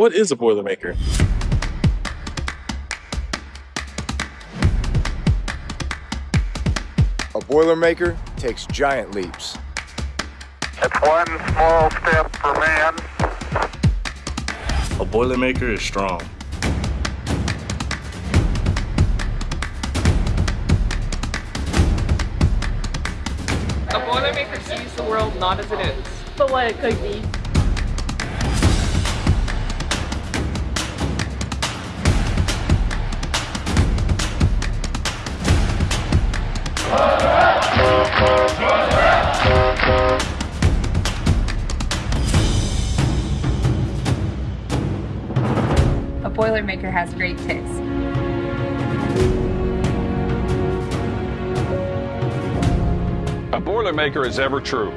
What is a Boilermaker? A Boilermaker takes giant leaps. It's one small step for man, A Boilermaker is strong. A Boilermaker sees the world not as it is. But what it could be. A Boilermaker has great taste. A Boilermaker is ever true.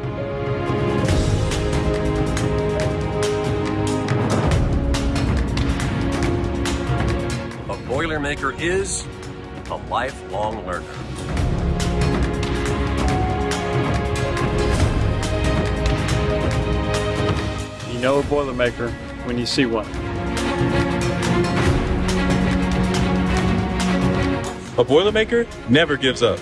A Boilermaker is a lifelong learner. Know a Boilermaker when you see one. A Boilermaker never gives up.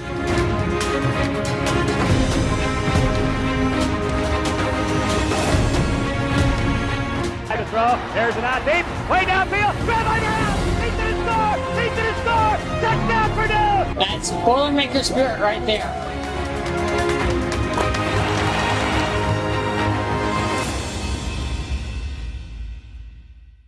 to throw. There's an out deep. Way downfield. Grab on your out. He's going to score. He's going to score. Touchdown, Purdue. That's Boilermaker spirit right there.